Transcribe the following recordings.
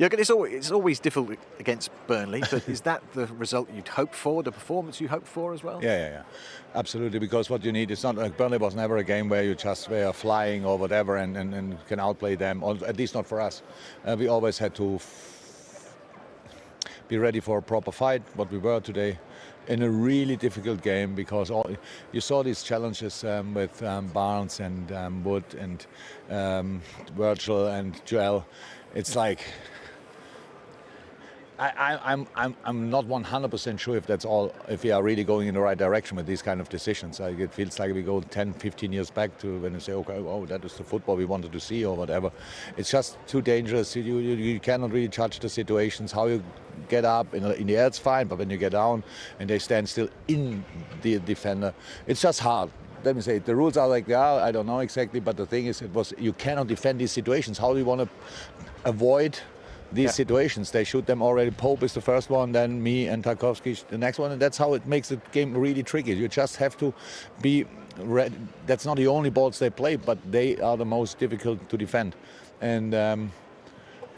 Jürgen, it's always, it's always difficult against Burnley, but is that the result you'd hope for, the performance you hope for as well? Yeah, yeah, yeah. Absolutely, because what you need is not like Burnley was never a game where you just were flying or whatever and, and, and can outplay them, or at least not for us. Uh, we always had to be ready for a proper fight, what we were today in a really difficult game because all, you saw these challenges um, with um, Barnes and um, Wood and um, Virgil and Joel. It's like I, am I'm, I'm not 100% sure if that's all, if we are really going in the right direction with these kind of decisions. Like it feels like we go 10, 15 years back to when you say, okay, oh, that is the football we wanted to see or whatever. It's just too dangerous. You, you, you cannot really judge the situations. How you get up in, in the air, it's fine, but when you get down and they stand still in the defender, it's just hard let me say the rules are like they are. I don't know exactly, but the thing is, it was you cannot defend these situations. How do you want to avoid these yeah. situations. They shoot them already. Pope is the first one, then me and Tarkowski the next one, and that's how it makes the game really tricky. You just have to be. Ready. That's not the only balls they play, but they are the most difficult to defend. And um,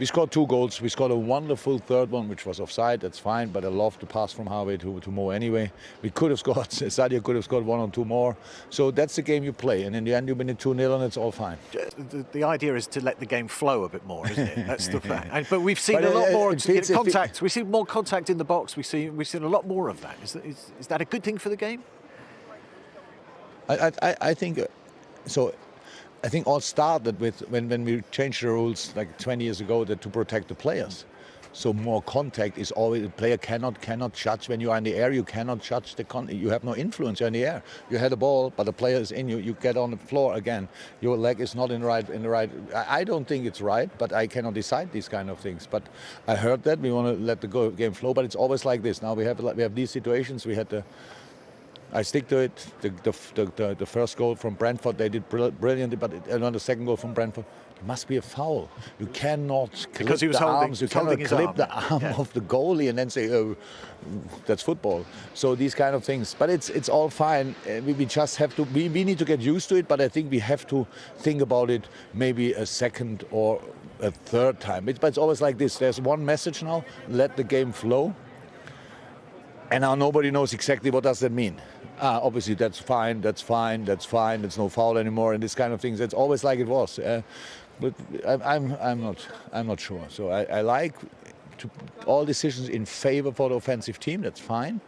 we scored two goals. We scored a wonderful third one, which was offside. That's fine, but I love the pass from Harvey to, to Mo anyway. We could have scored, Sadio could have scored one or two more. So that's the game you play. And in the end, you win it 2 0 and it's all fine. The, the, idea is to let the game flow a bit more, isn't it? That's the fact. but we've seen but a lot uh, more contact. we see more contact in the box. We see, we've seen a lot more of that. Is, that, is, is that a good thing for the game? I, I, I think uh, so. I think all started with when, when we changed the rules like 20 years ago that to protect the players. So more contact is always the player cannot cannot judge when you are in the air. You cannot judge the con. You have no influence. You're in the air. You had a ball, but the player is in you. You get on the floor again. Your leg is not in the right in the right. I, don't think it's right, but I cannot decide these kind of things. But I heard that we want to let the game flow, but it's always like this. Now we have we have these situations. We had the I stick to it. The, the, the, the first goal from Brentford, they did brilliantly, but on the second goal from Brentford, it must be a foul. You cannot clip because he was the holding, arms, you cannot clip arm. the arm yeah. of the goalie and then say, oh, that's football. So these kind of things. But it's it's all fine. Uh, we, we just have to, we, we need to get used to it, but I think we have to think about it maybe a second or a third time. It, but it's always like this. There's one message now, let the game flow. And now nobody knows exactly what does that mean ah, obviously that's fine, that's fine, that's fine, it's no foul anymore, and this kind of things. It's always like it was. Uh, but I'm, I'm not, I'm not sure. So I, I like to, all decisions in favor for the offensive team. That's fine.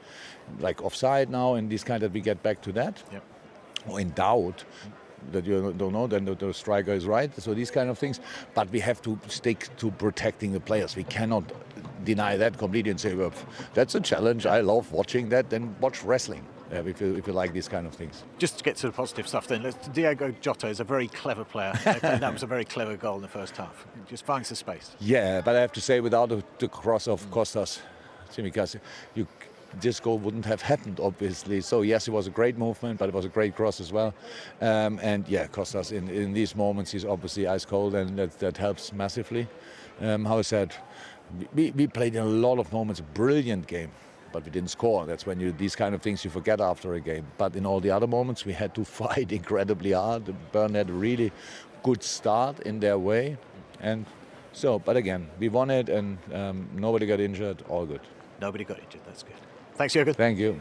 Like offside now, and this kind that we get back to that. Yep. Or in doubt, that you don't know, then the, the, striker is right. So these kind of things. But we have to stick to protecting the players. We cannot deny that completely and say, well, that's a challenge. I love watching that. Then watch wrestling uh, if, you, if you like these kind of things. Just to get to the positive stuff then, Diogo Jota is a very clever player. that was a very clever goal in the first half. Just finds the space. Yeah, but I have to say, without the, the cross of Costas, Tsimikas, you this goal wouldn't have happened, obviously. So yes, it was a great movement, but it was a great cross as well. Um, and yeah, Costas in, in these moments, he's obviously ice cold, and that, that helps massively. Um, how I said, we, we played in a lot of moments, brilliant game but we didn't score. That's when you these kind of things you forget after a game. But in all the other moments, we had to fight incredibly hard. Bern had a really good start in their way, and so. But again, we won it, and um, nobody got injured. All good. Nobody got injured. That's good. Thanks, Jürgen. Thank you.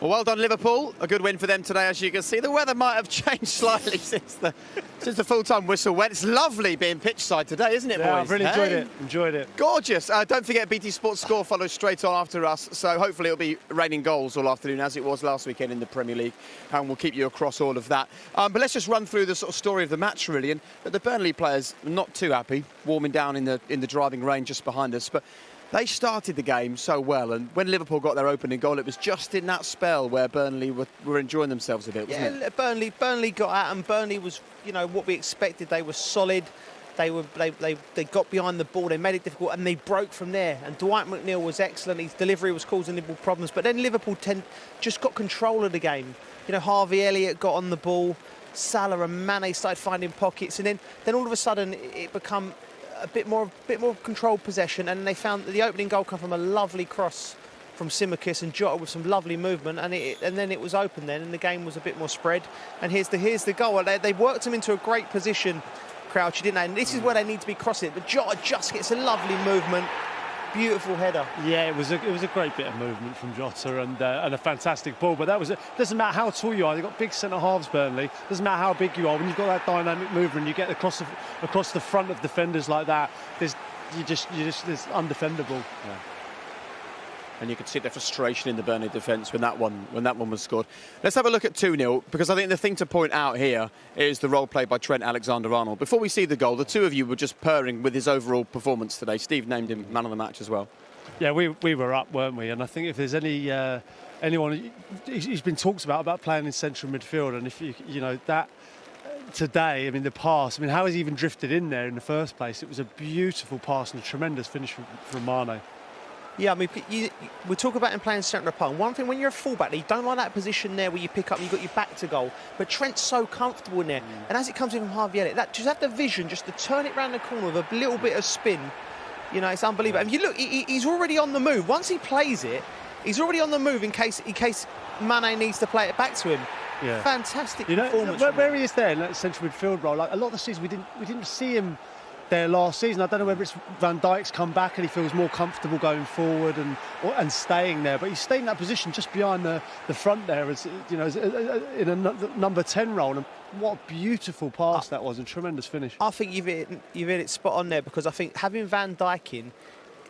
Well, well done, Liverpool. A good win for them today, as you can see. The weather might have changed slightly since the since the full-time whistle went. It's lovely being pitch side today, isn't it, yeah, boys? I've really enjoyed it. Enjoyed it. Gorgeous. Uh, don't forget, BT Sports Score follows straight on after us, so hopefully it'll be raining goals all afternoon, as it was last weekend in the Premier League, and we'll keep you across all of that. Um, but let's just run through the sort of story of the match, really. And the Burnley players not too happy, warming down in the in the driving rain just behind us, but they started the game so well, and when Liverpool got their opening goal, it was just in that spell where Burnley were, were enjoying themselves a bit, yeah, it? Burnley, Burnley got out, and Burnley was, you know, what we expected. They were solid. They were they, they, they got behind the ball, they made it difficult, and they broke from there. And Dwight McNeil was excellent. His delivery was causing Liverpool problems, but then Liverpool ten, just got control of the game. You know, Harvey Elliott got on the ball. Salah and Mane started finding pockets, and then, then all of a sudden it become a bit more, bit more controlled possession, and they found that the opening goal come from a lovely cross from Tsimikas and Jota with some lovely movement, and it, and then it was open then, and the game was a bit more spread. And here's the here's the goal. They, they worked him into a great position. Crouch, didn't they? And this is where they need to be crossing it. But Jota just gets a lovely movement. Beautiful header. Yeah, it was a, it was a great bit of movement from Jota and uh, and a fantastic ball. But that was it. Doesn't matter how tall you are. They've got big centre halves, Burnley. Doesn't matter how big you are. When you've got that dynamic movement, and you get across the, across the front of defenders like that. There's you just you just it's undefendable. Yeah and you could see the frustration in the Burnley defence when that one when that one was scored. Let's have a look at 2-0 because I think the thing to point out here is the role played by Trent Alexander-Arnold. Before we see the goal, the two of you were just purring with his overall performance today. Steve named him man of the match as well. Yeah, we, we were up, weren't we? And I think if there's any uh, anyone, he's been talked about about playing in central midfield, and if you you know that today, I mean, the pass, I mean, how has he even drifted in there in the first place? It was a beautiful pass and a tremendous finish from, from Mane. Yeah, I mean, you, we talk about him playing centre of One thing, when you're a fullback, you don't like that position there where you pick up and you've got your back to goal. But Trent's so comfortable in there. Mm. And as it comes in from Harvey Elliott, that just have the vision just to turn it around the corner with a little bit of spin. You know, it's unbelievable. And you look, he, he's already on the move. Once he plays it, he's already on the move in case in case Mane needs to play it back to him. Yeah. Fantastic you know, performance. Where, where he is there in that central midfield role, like a lot of the season we didn't we didn't see him there last season. I don't know whether it's Van Dijk's come back and he feels more comfortable going forward and or, and staying there, but he's stayed in that position just behind the, the front there, as you know, as, in a number ten role. And what a beautiful pass that was, a tremendous finish. I think you've hit, you've hit it spot on there because I think having Van Dijk in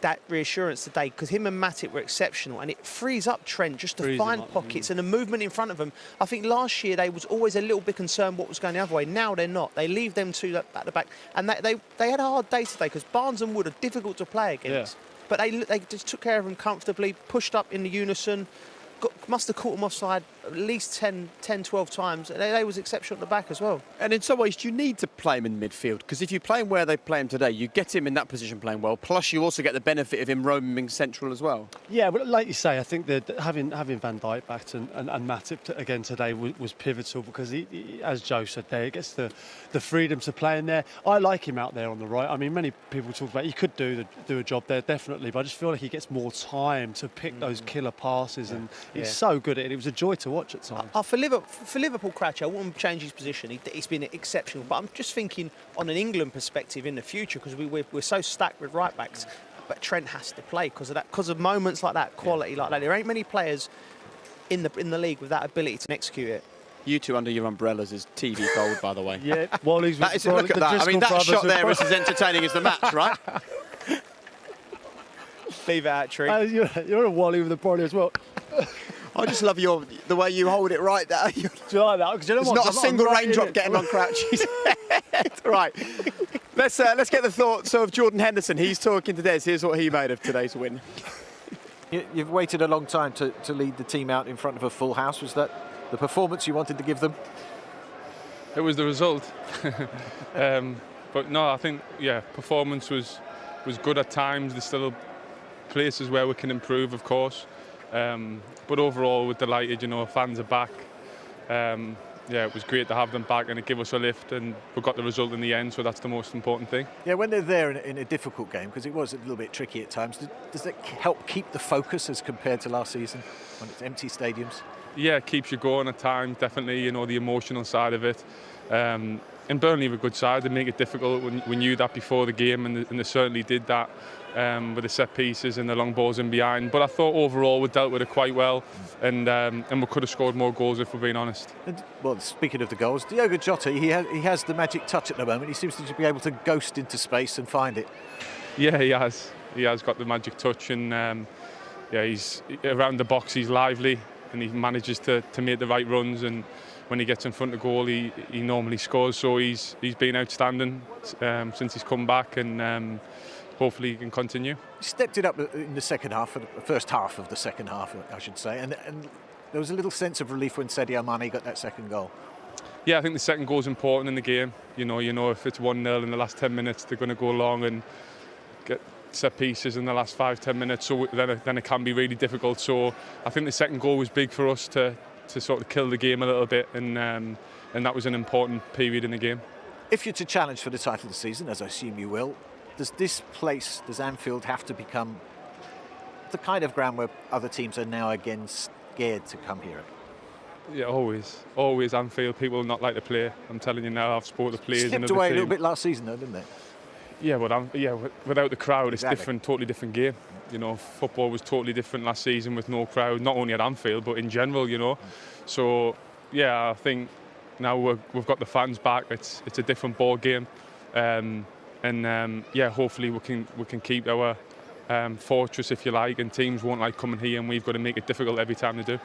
that reassurance today because him and Matip were exceptional and it frees up Trent just to frees find up, pockets mm. and the movement in front of them. I think last year they was always a little bit concerned what was going the other way. Now they're not. They leave them two at the back and they, they, they had a hard day today because Barnes and Wood are difficult to play against. Yeah. But they, they just took care of them comfortably, pushed up in the unison, got, must have caught them offside at least 10, 10 12 times. And they was exceptional at the back as well. And in some ways, you need to play him in midfield because if you play him where they play him today, you get him in that position playing well. Plus, you also get the benefit of him roaming central as well. Yeah, but like you say, I think that having having Van Dijk back and, and, and Matip again today was, was pivotal because, he, he, as Joe said there, he gets the, the freedom to play in there. I like him out there on the right. I mean, many people talk about he could do the, do a job there definitely, but I just feel like he gets more time to pick mm. those killer passes, yeah. and he's yeah. so good at it. It was a joy to watch at times. Uh, for Liverpool, for Liverpool, Crouch, I wouldn't change his position. He, has been exceptional, but I'm just thinking on an England perspective in the future because we, we're, we're so stacked with right backs. But Trent has to play because of that, because of moments like that, quality yeah. like that. There ain't many players in the in the league with that ability to execute it. You two under your umbrellas is TV gold, by the way. yeah, Wally's. that is, look at that. I mean, that shot there is as entertaining as the match, right? Leave it at Tree. Uh, you're, you're, a Wally with the body as well. I just love your the way you hold it right there. Do you like that? You know There's not a single raindrop getting on Crouchy's head. right. Let's uh, let's get the thoughts of Jordan Henderson. He's talking to Des. Here's what he made of today's win. You've waited a long time to, to lead the team out in front of a full house. Was that the performance you wanted to give them? It was the result. um, but no, I think yeah, performance was was good at times. There's still places where we can improve, of course. Um, but overall, we're delighted. You know, fans are back. Um, yeah, it was great to have them back and it gave us a lift and we got the result in the end, so that's the most important thing. Yeah, when they're there in, in a difficult game, because it was a little bit tricky at times, does, does it help keep the focus as compared to last season when it's empty stadiums? Yeah, it keeps you going at times, definitely, you know, the emotional side of it. Um, and Burnley were a good side, they make it difficult. We knew that before the game and they certainly did that um, with the set pieces and the long balls in behind. But I thought overall we dealt with it quite well, and um, and we could have scored more goals if we're being honest. And, well, speaking of the goals, Diogo Jota, he has, he has the magic touch at the moment. He seems to be able to ghost into space and find it. Yeah, he has. He has got the magic touch, and um, yeah, he's around the box. He's lively, and he manages to, to make the right runs and when he gets in front of goal, he, he normally scores. So he's he's been outstanding um, since he's come back, and um, hopefully he can continue. He stepped it up in the second half, the first half of the second half, I should say, and, and there was a little sense of relief when Sadio Mane got that second goal. Yeah, I think the second goal is important in the game. You know, you know if it's 1-0 in the last 10 minutes, they're going to go long and get set pieces in the last five, 10 minutes, so then it, then it can be really difficult. So I think the second goal was big for us to, to sort of kill the game a little bit, and, um, and that was an important period in the game. If you're to challenge for the title of the season, as I assume you will, does this place, does Anfield have to become the kind of ground where other teams are now again scared to come here? Yeah, always, always Anfield. People not like to play. I'm telling you now. I've spoken to players. Slipped away a little bit last season, though, didn't they? Yeah, but I'm, yeah, without the crowd, exactly. it's different, totally different game. You know, football was totally different last season with no crowd, not only at Anfield but in general. You know, so yeah, I think now we have got the fans back. It's it's a different ball game, um, and um, yeah, hopefully we can we can keep our um, fortress, if you like, and teams won't like coming here, and we've got to make it difficult every time they do.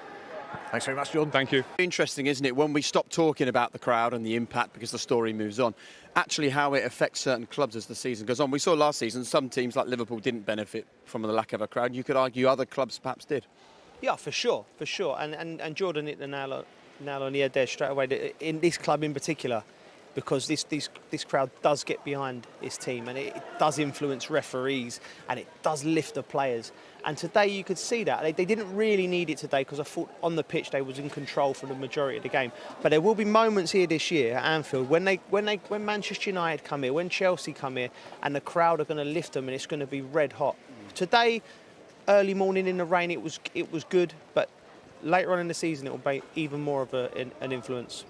Thanks very much, John. Thank you. Interesting, isn't it, when we stop talking about the crowd and the impact because the story moves on, actually how it affects certain clubs as the season goes on. We saw last season some teams like Liverpool didn't benefit from the lack of a crowd. You could argue other clubs perhaps did. Yeah, for sure, for sure. And and, and Jordan hit the nail on, nail on the head there straight away. In this club in particular, because this, this, this crowd does get behind its team and it, it, does influence referees and it does lift the players. And today you could see that. They, they didn't really need it today because I thought on the pitch they was in control for the majority of the game. But there will be moments here this year at Anfield when they when they when Manchester United come here, when Chelsea come here, and the crowd are going to lift them and it's going to be red hot. Today, early morning in the rain, it was it was good, but later on in the season it will be even more of a, an influence.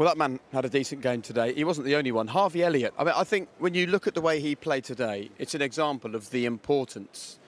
Well, that man had a decent game today. He wasn't the only one. Harvey Elliott. I mean, I think when you look at the way he played today, it's an example of the importance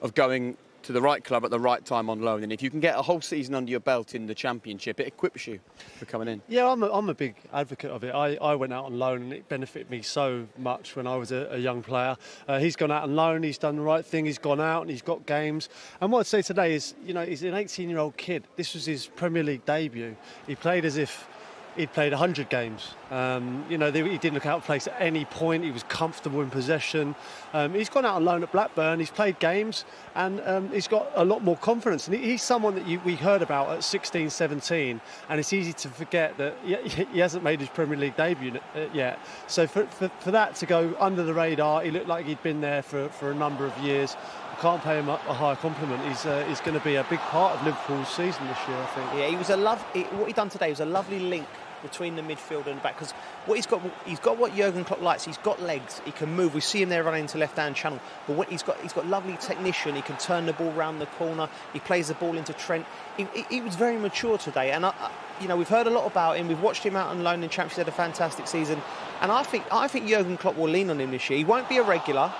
of going to the right club at the right time on loan. And if you can get a whole season under your belt in the Championship, it equips you for coming in. Yeah, I'm a, I'm a big advocate of it. I, I went out on loan and it benefited me so much when I was a, a young player. Uh, he's gone out on loan, he's done the right thing, he's gone out and he's got games. And what I'd say today is, you know, he's an 18 year old kid. This was his Premier League debut. He played as if he'd played 100 games. Um, you know, he didn't look out of place at any point. He was comfortable in possession. Um, he's gone out alone at Blackburn. He's played games and um, he's got a lot more confidence. And he's someone that you, we heard about at 16, 17. And it's easy to forget that he hasn't made his Premier League debut uh, yet. So for, for, for that to go under the radar, he looked like he'd been there for, for a number of years can't pay him a, higher compliment. He's uh, he's going to be a big part of Liverpool's season this year, I think. Yeah, he was a love. He, what he done today was a lovely link between the midfield and the back because what he's got he's got what Jurgen Klopp likes. He's got legs. He can move. We see him there running into left hand channel. But what he's got he's got lovely technician. He can turn the ball round the corner. He plays the ball into Trent. He, he, he was very mature today. And I, you know we've heard a lot about him. We've watched him out on loan in Champions League had a fantastic season. And I think I think Jurgen Klopp will lean on him this year. He won't be a regular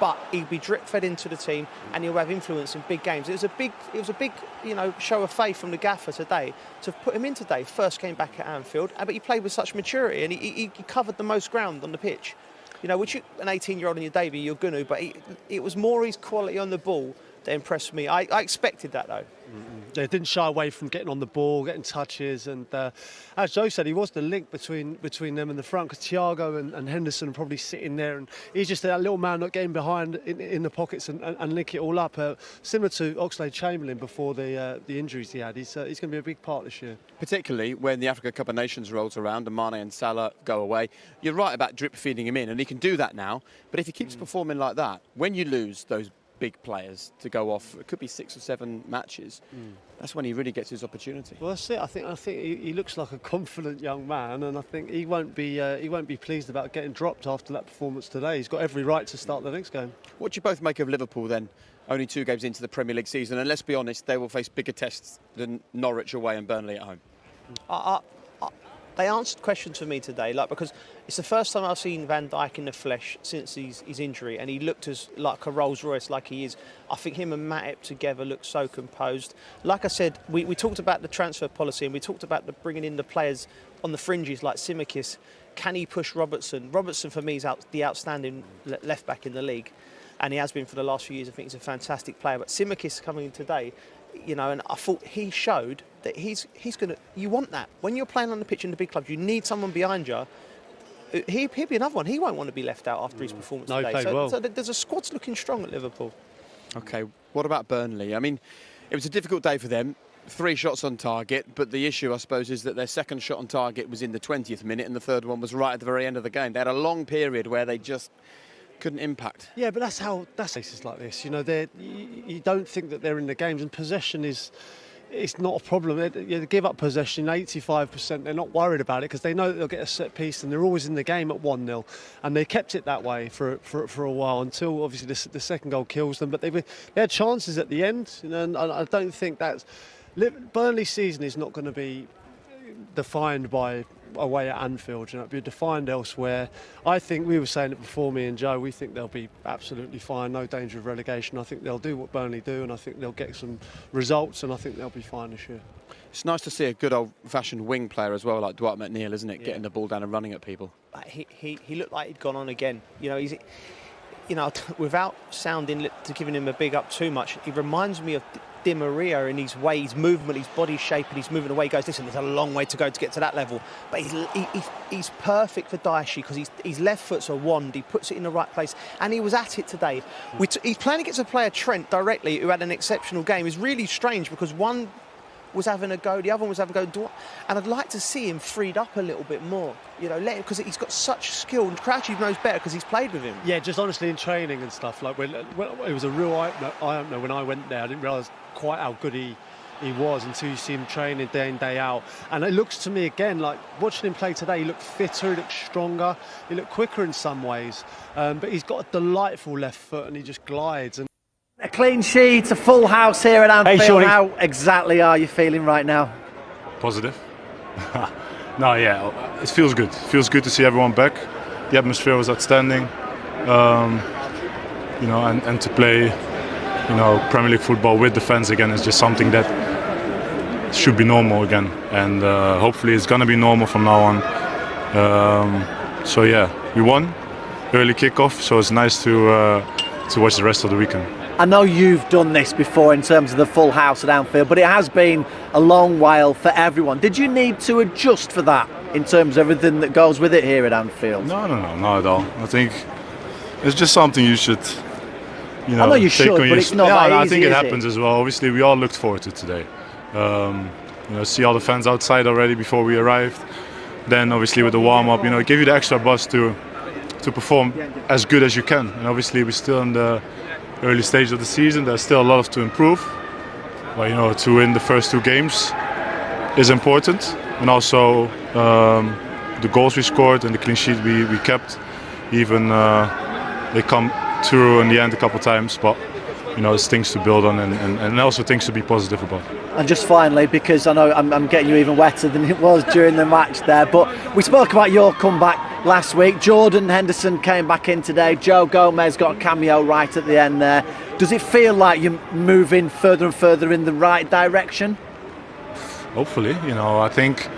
but he'll be drip fed into the team and he'll have influence in big games. It was a big, it was a big, you know, show of faith from the gaffer today to put him in today. First came back at Anfield, uh, but he played with such maturity and he, he, he covered the most ground on the pitch. You know, which you, an 18-year-old in your debut, you're going to, but he, it was more his quality on the ball that impressed me. I, I expected that though. Mm-hmm. They didn't shy away from getting on the ball, getting touches, and uh, as Joe said, he was the link between between them and the front. Because Thiago and, and, Henderson are probably sitting there, and he's just that little man not getting behind in, in the pockets and, and, and, link it all up. Uh, similar to Oxlade Chamberlain before the uh, the injuries he had. He's uh, he's going to be a big part this year. Particularly when the Africa Cup of Nations rolls around and Mane and Salah go away. You're right about drip feeding him in, and he can do that now. But if he keeps mm. performing like that, when you lose those big players to go off. It could be six or seven matches. Mm. That's when he really gets his opportunity. Well, that's it. I think I think he, he looks like a confident young man, and I think he won't be uh, he won't be pleased about getting dropped after that performance today. He's got every right to start the next game. What do you both make of Liverpool then? Only two games into the Premier League season, and let's be honest, they will face bigger tests than Norwich away and Burnley at home. I, they answered questions for me today, like because it's the first time I've seen Van Dijk in the flesh since his, his injury, and he looked as like a Rolls Royce, like he is. I think him and Matip together look so composed. Like I said, we, we talked about the transfer policy, and we talked about the bringing in the players on the fringes, like Tsimikas. Can he push Robertson? Robertson for me is out, the outstanding left back in the league, and he has been for the last few years. I think he's a fantastic player. But Tsimikas coming in today, you know, and I thought he showed that he's he's going to. You want that when you're playing on the pitch in the big clubs. You need someone behind you. Uh, he, he'll be another one. He won't want to be left out after his mm. performance no, today. So, well. so there's a squad's looking strong at Liverpool. Okay, what about Burnley? I mean, it was a difficult day for them. Three shots on target, but the issue, I suppose, is that their second shot on target was in the 20th minute, and the third one was right at the very end of the game. They had a long period where they just couldn't impact. Yeah, but that's how that's cases like this. You know, they you don't think that they're in the games, and possession is. It's not a problem. They, give up possession 85%. They're not worried about it because they know that they'll get a set piece and they're always in the game at 1 0. And they kept it that way for, for, for a while until obviously the, the second goal kills them. But they, they had chances at the end. You know, and I don't think that's Burnley's season is not going to be defined by away at Anfield. You know, it'll be defined elsewhere. I think we were saying it before me and Joe. We think they'll be absolutely fine, no danger of relegation. I think they'll do what Burnley do, and I think they'll get some results, and I think they'll be fine this year. It's nice to see a good old-fashioned wing player as well, like Dwight McNeil, isn't it? Yeah. Getting the ball down and running at people. He, he, he looked like he'd gone on again. You know, he's, you know, without sounding to giving him a big up too much, he reminds me of Di Maria in his way, his movement, his body shape, and he's moving away. He goes, listen, there's a long way to go to get to that level. But he's, he, he's perfect for Dyche because his left foot's a wand. He puts it in the right place, and he was at it today. he's playing against a player, Trent, directly, who had an exceptional game. It's really strange because one was having a go, the other one was having a go. And I'd like to see him freed up a little bit more, you know, let him because he's got such skill. And Crouchy knows better because he's played with him. Yeah, just honestly in training and stuff. Like when, when it was a real eye opener when I went there. I didn't realise quite how good he he was until you see him training day in day out and it looks to me again like watching him play today he looked fitter he looked stronger he looked quicker in some ways um, but he's got a delightful left foot and he just glides and clean sheet, a full house here at Anfield. Hey, How exactly are you feeling right now? Positive. no, yeah, it feels good. It feels good to see everyone back. The atmosphere was outstanding. Um, you know, and, and to play, you know, Premier League football with the fans again is just something that should be normal again. And uh, hopefully it's going to be normal from now on. Um, so yeah, we won. Early kickoff, so it's nice to uh, to watch the rest of the weekend. I know you've done this before in terms of the full house at Anfield, but it has been a long while for everyone. Did you need to adjust for that in terms of everything that goes with it here at Anfield? No, no, no, not at all. I think it's just something you should, you know, I know you should, but it's not yeah, easy, I think it happens it? as well. Obviously, we all looked forward to today. Um, you know, see all the fans outside already before we arrived. Then, obviously, with the warm up, you know, give you the extra buzz to to perform as good as you can. And obviously, we're still in the early stage of the season. There's still a lot to improve. But you know, to win the first two games is important, and also um, the goals we scored and the clean sheet we, we kept. Even uh, they come through in the end a couple times, but you know, it's things to build on and, and, and also things to be positive about. And just finally, because I know I'm, I'm getting you even wetter than it was during the match there, but we spoke about your comeback last week. Jordan Henderson came back in today. Joe Gomez got a cameo right at the end there. Does it feel like you're moving further and further in the right direction? Hopefully, you know, I think,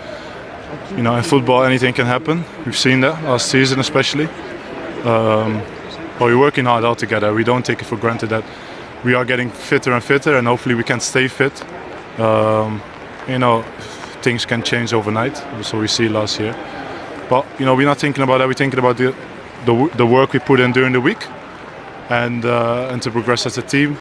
you know, in football anything can happen. We've seen that last season, especially. Um, but we're working hard all together. We don't take it for granted that we are getting fitter and fitter, and hopefully we can stay fit. Um, you know, things can change overnight. So we see last year. But you know, we're not thinking about that. We're thinking about the the, the work we put in during the week, and uh, and to progress as a team.